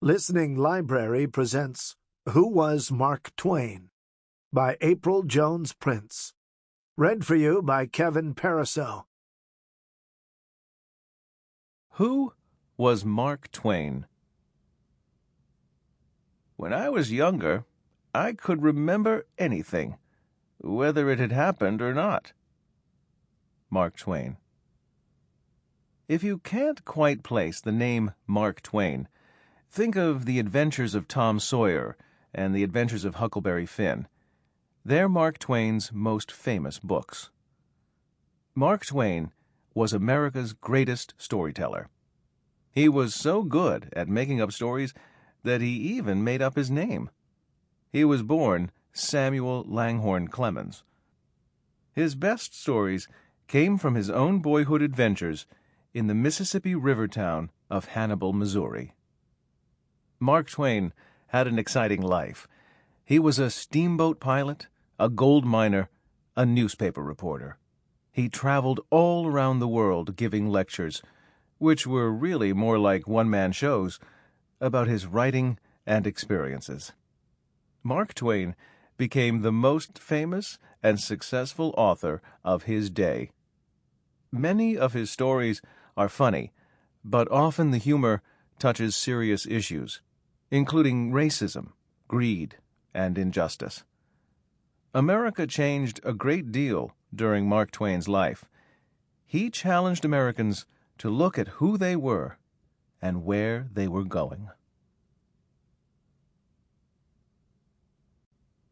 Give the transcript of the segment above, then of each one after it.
Listening Library presents Who Was Mark Twain? by April Jones Prince. Read for you by Kevin Pariseau. Who was Mark Twain? When I was younger, I could remember anything, whether it had happened or not. Mark Twain. If you can't quite place the name Mark Twain, think of the adventures of Tom Sawyer and the adventures of Huckleberry Finn. They're Mark Twain's most famous books. Mark Twain was America's greatest storyteller. He was so good at making up stories that he even made up his name. He was born Samuel Langhorne Clemens. His best stories came from his own boyhood adventures in the Mississippi River town of Hannibal, Missouri. Mark Twain had an exciting life. He was a steamboat pilot, a gold miner, a newspaper reporter. He traveled all around the world giving lectures, which were really more like one man shows, about his writing and experiences. Mark Twain became the most famous and successful author of his day. Many of his stories are funny, but often the humor touches serious issues, including racism, greed, and injustice. America changed a great deal during Mark Twain's life. He challenged Americans to look at who they were and where they were going.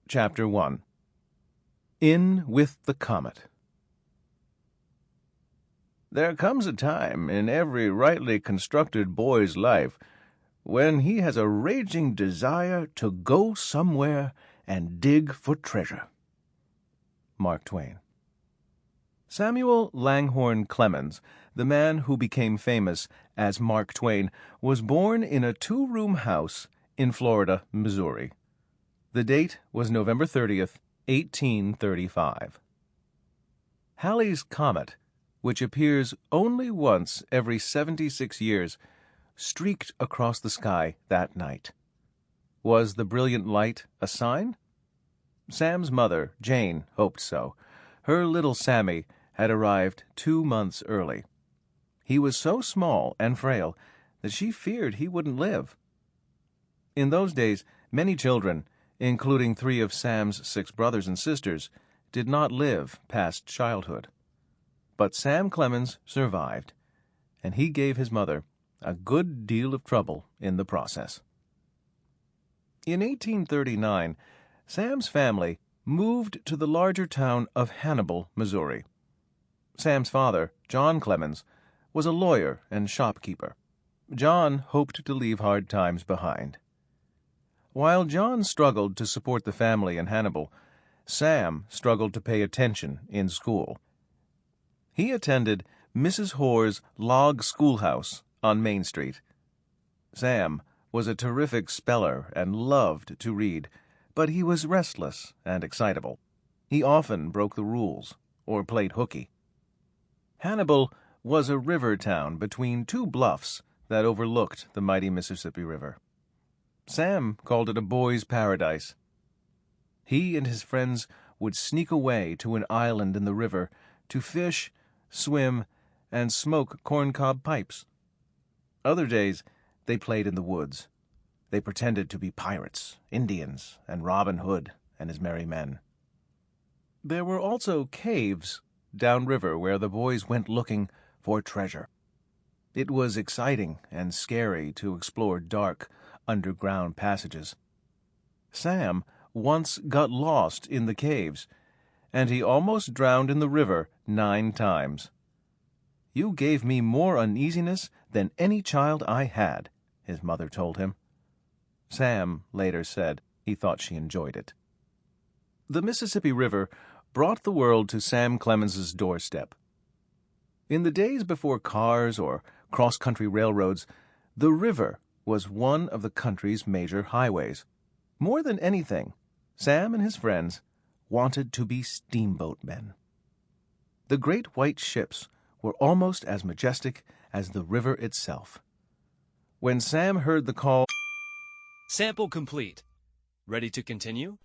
Chapter 1 In with the Comet there comes a time in every rightly constructed boy's life when he has a raging desire to go somewhere and dig for treasure. Mark Twain. Samuel Langhorne Clemens, the man who became famous as Mark Twain, was born in a two room house in Florida, Missouri. The date was November 30th, 1835. Halley's Comet which appears only once every 76 years, streaked across the sky that night. Was the brilliant light a sign? Sam's mother, Jane, hoped so. Her little Sammy had arrived two months early. He was so small and frail that she feared he wouldn't live. In those days, many children, including three of Sam's six brothers and sisters, did not live past childhood. But Sam Clemens survived, and he gave his mother a good deal of trouble in the process. In 1839, Sam's family moved to the larger town of Hannibal, Missouri. Sam's father, John Clemens, was a lawyer and shopkeeper. John hoped to leave hard times behind. While John struggled to support the family in Hannibal, Sam struggled to pay attention in school. He attended Mrs. Horr's log schoolhouse on Main Street. Sam was a terrific speller and loved to read, but he was restless and excitable. He often broke the rules or played hooky. Hannibal was a river town between two bluffs that overlooked the mighty Mississippi River. Sam called it a boy's paradise. He and his friends would sneak away to an island in the river to fish swim, and smoke corncob pipes. Other days they played in the woods. They pretended to be pirates, Indians, and Robin Hood and his merry men. There were also caves downriver where the boys went looking for treasure. It was exciting and scary to explore dark, underground passages. Sam once got lost in the caves and he almost drowned in the river nine times. You gave me more uneasiness than any child I had, his mother told him. Sam later said he thought she enjoyed it. The Mississippi River brought the world to Sam Clemens's doorstep. In the days before cars or cross-country railroads, the river was one of the country's major highways. More than anything, Sam and his friends wanted to be steamboatmen. The great white ships were almost as majestic as the river itself. When Sam heard the call, Sample complete. Ready to continue?